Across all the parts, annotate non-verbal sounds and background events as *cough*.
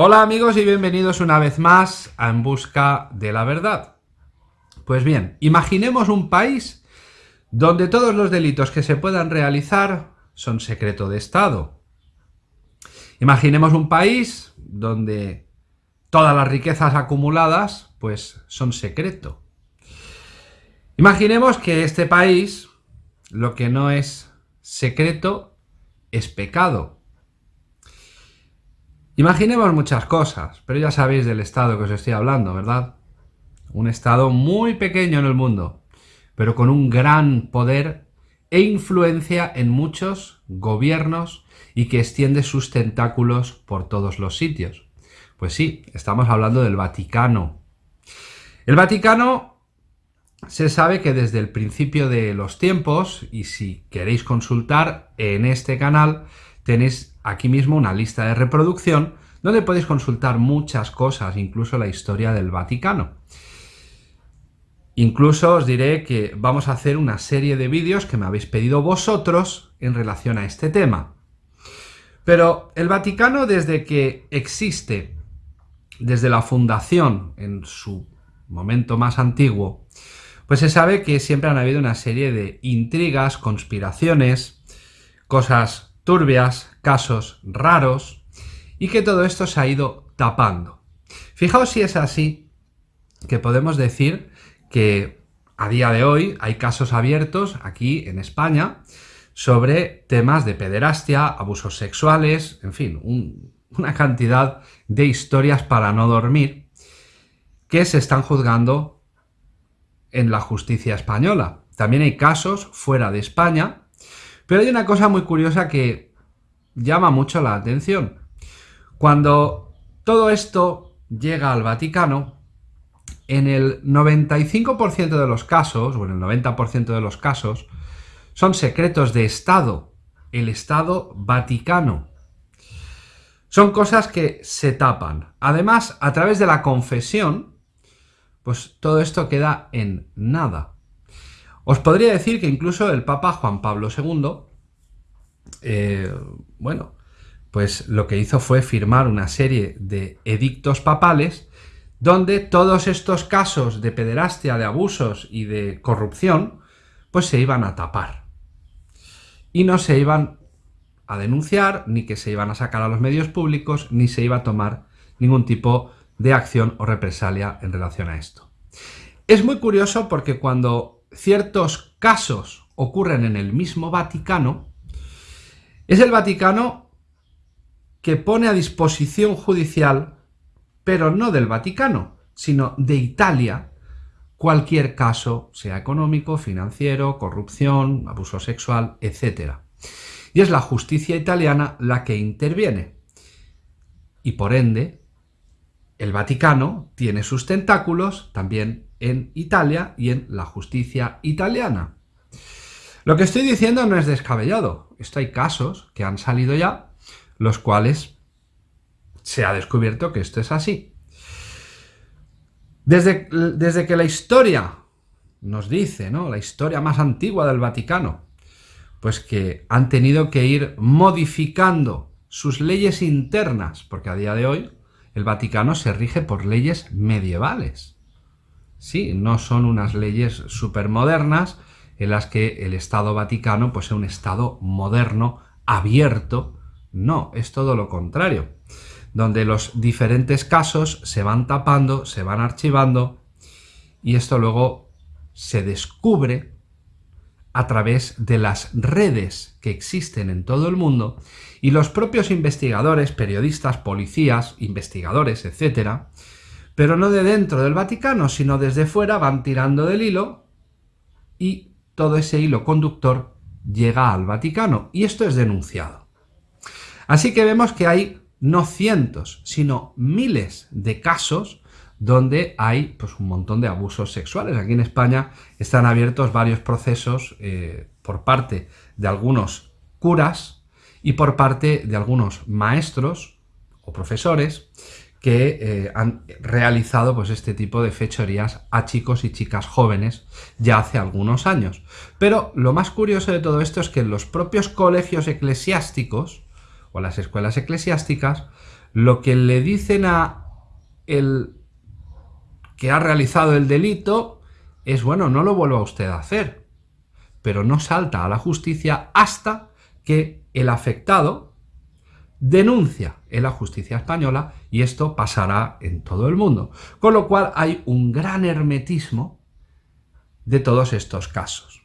Hola amigos y bienvenidos una vez más a En Busca de la Verdad. Pues bien, imaginemos un país donde todos los delitos que se puedan realizar son secreto de Estado. Imaginemos un país donde todas las riquezas acumuladas pues son secreto. Imaginemos que este país lo que no es secreto es pecado. Imaginemos muchas cosas, pero ya sabéis del estado que os estoy hablando, ¿verdad? Un estado muy pequeño en el mundo, pero con un gran poder e influencia en muchos gobiernos y que extiende sus tentáculos por todos los sitios. Pues sí, estamos hablando del Vaticano. El Vaticano se sabe que desde el principio de los tiempos, y si queréis consultar en este canal, tenéis aquí mismo una lista de reproducción donde podéis consultar muchas cosas, incluso la historia del Vaticano. Incluso os diré que vamos a hacer una serie de vídeos que me habéis pedido vosotros en relación a este tema. Pero el Vaticano desde que existe, desde la fundación, en su momento más antiguo, pues se sabe que siempre han habido una serie de intrigas, conspiraciones, cosas turbias, casos raros, y que todo esto se ha ido tapando. Fijaos si es así, que podemos decir que a día de hoy hay casos abiertos aquí en España sobre temas de pederastia, abusos sexuales, en fin, una cantidad de historias para no dormir que se están juzgando en la justicia española. También hay casos fuera de España pero hay una cosa muy curiosa que llama mucho la atención. Cuando todo esto llega al Vaticano, en el 95% de los casos, o en el 90% de los casos, son secretos de Estado, el Estado Vaticano. Son cosas que se tapan. Además, a través de la confesión, pues todo esto queda en nada. Os podría decir que incluso el Papa Juan Pablo II, eh, bueno, pues lo que hizo fue firmar una serie de edictos papales donde todos estos casos de pederastia, de abusos y de corrupción, pues se iban a tapar. Y no se iban a denunciar, ni que se iban a sacar a los medios públicos, ni se iba a tomar ningún tipo de acción o represalia en relación a esto. Es muy curioso porque cuando ciertos casos ocurren en el mismo Vaticano, es el Vaticano que pone a disposición judicial, pero no del Vaticano, sino de Italia, cualquier caso, sea económico, financiero, corrupción, abuso sexual, etc. Y es la justicia italiana la que interviene. Y por ende, el Vaticano tiene sus tentáculos también en Italia y en la justicia italiana. Lo que estoy diciendo no es descabellado. Esto hay casos que han salido ya, los cuales se ha descubierto que esto es así. Desde, desde que la historia nos dice, ¿no? La historia más antigua del Vaticano, pues que han tenido que ir modificando sus leyes internas, porque a día de hoy el Vaticano se rige por leyes medievales. Sí, no son unas leyes supermodernas en las que el Estado Vaticano pues, es un Estado moderno, abierto. No, es todo lo contrario. Donde los diferentes casos se van tapando, se van archivando y esto luego se descubre a través de las redes que existen en todo el mundo y los propios investigadores, periodistas, policías, investigadores, etcétera, pero no de dentro del Vaticano, sino desde fuera van tirando del hilo y todo ese hilo conductor llega al Vaticano y esto es denunciado. Así que vemos que hay no cientos, sino miles de casos donde hay pues, un montón de abusos sexuales. Aquí en España están abiertos varios procesos eh, por parte de algunos curas y por parte de algunos maestros o profesores que eh, han realizado pues, este tipo de fechorías a chicos y chicas jóvenes ya hace algunos años. Pero lo más curioso de todo esto es que en los propios colegios eclesiásticos o las escuelas eclesiásticas lo que le dicen a el que ha realizado el delito es, bueno, no lo vuelva usted a hacer, pero no salta a la justicia hasta que el afectado denuncia en la justicia española y esto pasará en todo el mundo. Con lo cual hay un gran hermetismo de todos estos casos.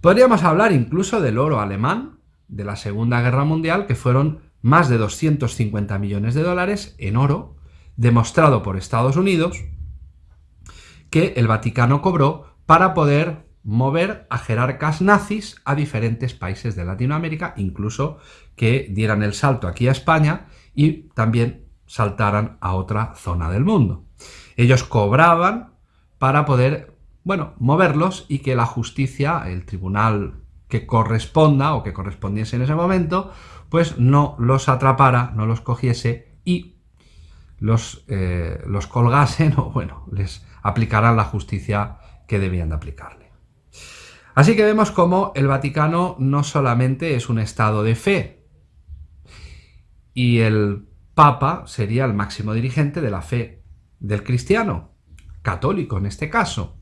Podríamos hablar incluso del oro alemán de la Segunda Guerra Mundial, que fueron más de 250 millones de dólares en oro, demostrado por Estados Unidos, que el Vaticano cobró para poder mover a jerarcas nazis a diferentes países de Latinoamérica, incluso que dieran el salto aquí a España y también saltaran a otra zona del mundo. Ellos cobraban para poder, bueno, moverlos y que la justicia, el tribunal que corresponda o que correspondiese en ese momento, pues no los atrapara, no los cogiese y los, eh, los colgasen *laughs* o, bueno, les aplicaran la justicia que debían de aplicarle. Así que vemos cómo el Vaticano no solamente es un estado de fe, y el Papa sería el máximo dirigente de la fe del cristiano, católico en este caso.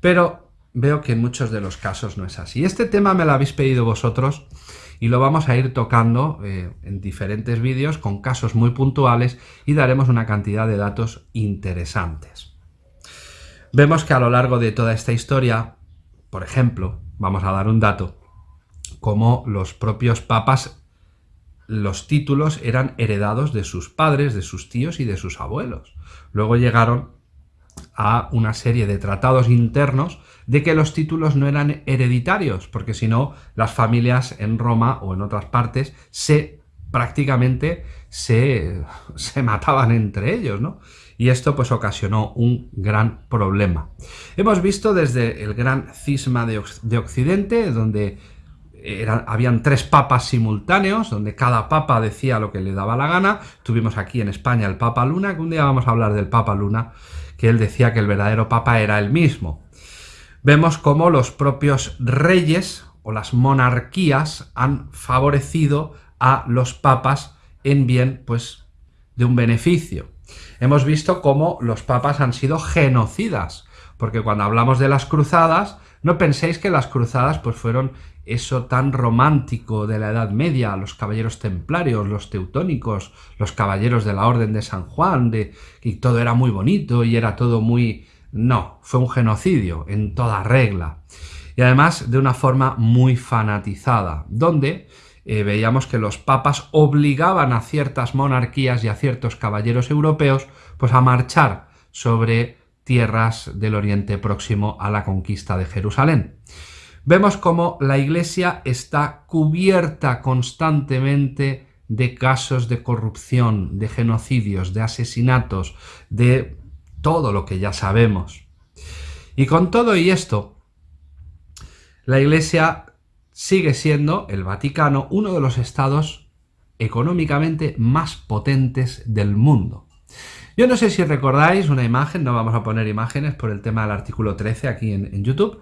Pero veo que en muchos de los casos no es así. Este tema me lo habéis pedido vosotros y lo vamos a ir tocando eh, en diferentes vídeos con casos muy puntuales y daremos una cantidad de datos interesantes. Vemos que a lo largo de toda esta historia por ejemplo, vamos a dar un dato, como los propios papas, los títulos eran heredados de sus padres, de sus tíos y de sus abuelos. Luego llegaron a una serie de tratados internos de que los títulos no eran hereditarios, porque si no, las familias en Roma o en otras partes se prácticamente se, se mataban entre ellos, ¿no? y esto pues ocasionó un gran problema. Hemos visto desde el gran cisma de, Occidente, donde habían tres papas simultáneos, donde cada papa decía lo que le daba la gana. Tuvimos aquí en España el Papa Luna, que un día vamos a hablar del Papa Luna, que él decía que el verdadero papa era el mismo. Vemos cómo los propios reyes o las monarquías han favorecido a los papas en bien pues, de un beneficio hemos visto cómo los papas han sido genocidas, porque cuando hablamos de las cruzadas, no penséis que las cruzadas pues fueron eso tan romántico de la Edad Media, los caballeros templarios, los teutónicos, los caballeros de la Orden de San Juan, de, y todo era muy bonito y era todo muy... No, fue un genocidio en toda regla. Y además de una forma muy fanatizada, donde eh, veíamos que los papas obligaban a ciertas monarquías y a ciertos caballeros europeos pues a marchar sobre tierras del Oriente Próximo a la conquista de Jerusalén. Vemos cómo la Iglesia está cubierta constantemente de casos de corrupción, de genocidios, de asesinatos, de todo lo que ya sabemos. Y con todo y esto, la Iglesia sigue siendo el Vaticano uno de los estados económicamente más potentes del mundo. Yo no sé si recordáis una imagen, no vamos a poner imágenes por el tema del artículo 13 aquí en, YouTube,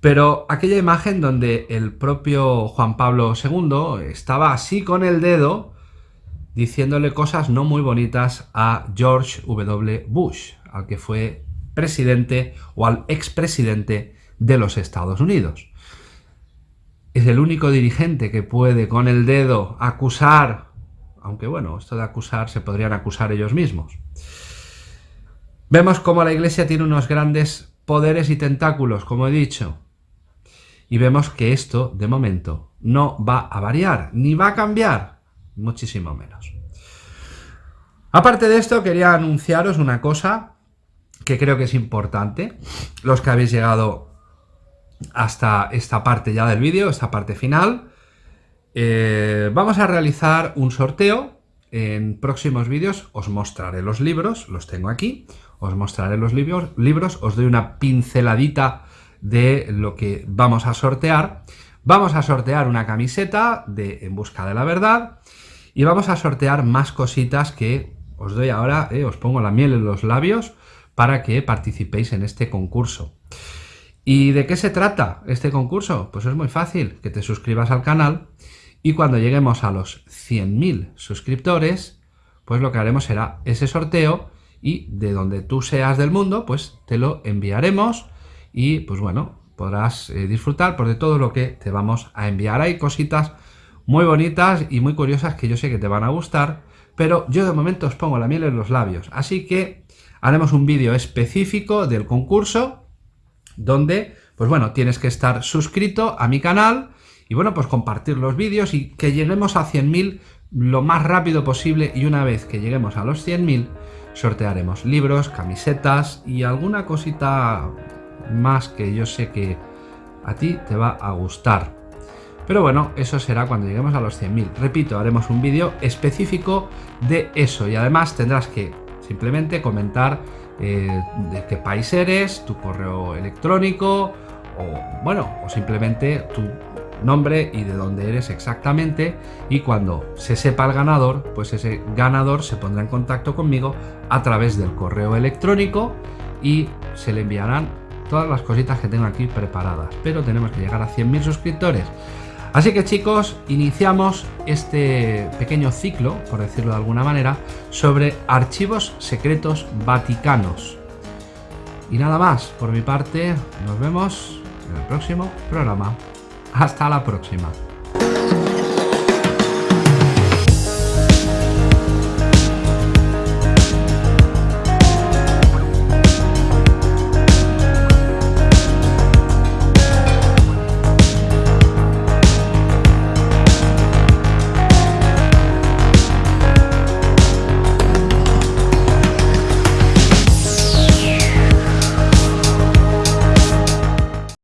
pero aquella imagen donde el propio Juan Pablo II estaba así con el dedo diciéndole cosas no muy bonitas a George W. Bush, al que fue presidente o al expresidente de los Estados Unidos es el único dirigente que puede con el dedo acusar, aunque bueno, esto de acusar se podrían acusar ellos mismos. Vemos cómo la Iglesia tiene unos grandes poderes y tentáculos, como he dicho, y vemos que esto, de momento, no va a variar, ni va a cambiar, muchísimo menos. Aparte de esto, quería anunciaros una cosa que creo que es importante. Los que habéis llegado hasta esta parte ya del vídeo, esta parte final. Eh, vamos a realizar un sorteo. En próximos vídeos os mostraré los libros, los tengo aquí. Os mostraré los libros, libros, os doy una pinceladita de lo que vamos a sortear. Vamos a sortear una camiseta de En Busca de la Verdad y vamos a sortear más cositas que os doy ahora, eh, os pongo la miel en los labios para que participéis en este concurso. ¿Y de qué se trata este concurso? Pues es muy fácil, que te suscribas al canal y cuando lleguemos a los 100.000 suscriptores pues lo que haremos será ese sorteo y de donde tú seas del mundo, pues te lo enviaremos y pues bueno, podrás eh, disfrutar por de todo lo que te vamos a enviar. Hay cositas muy bonitas y muy curiosas que yo sé que te van a gustar, pero yo de momento os pongo la miel en los labios, así que haremos un vídeo específico del concurso donde, pues bueno, tienes que estar suscrito a mi canal y bueno, pues compartir los vídeos y que lleguemos a 100.000 lo más rápido posible y una vez que lleguemos a los 100.000 sortearemos libros, camisetas y alguna cosita más que yo sé que a ti te va a gustar. Pero bueno, eso será cuando lleguemos a los 100.000. Repito, haremos un vídeo específico de eso y además tendrás que simplemente comentar eh, de qué país eres, tu correo electrónico o bueno, o simplemente tu nombre y de dónde eres exactamente y cuando se sepa el ganador, pues ese ganador se pondrá en contacto conmigo a través del correo electrónico y se le enviarán todas las cositas que tengo aquí preparadas. Pero tenemos que llegar a 100.000 suscriptores. Así que chicos, iniciamos este pequeño ciclo, por decirlo de alguna manera, sobre archivos secretos vaticanos. Y nada más, por mi parte, nos vemos en el próximo programa. Hasta la próxima.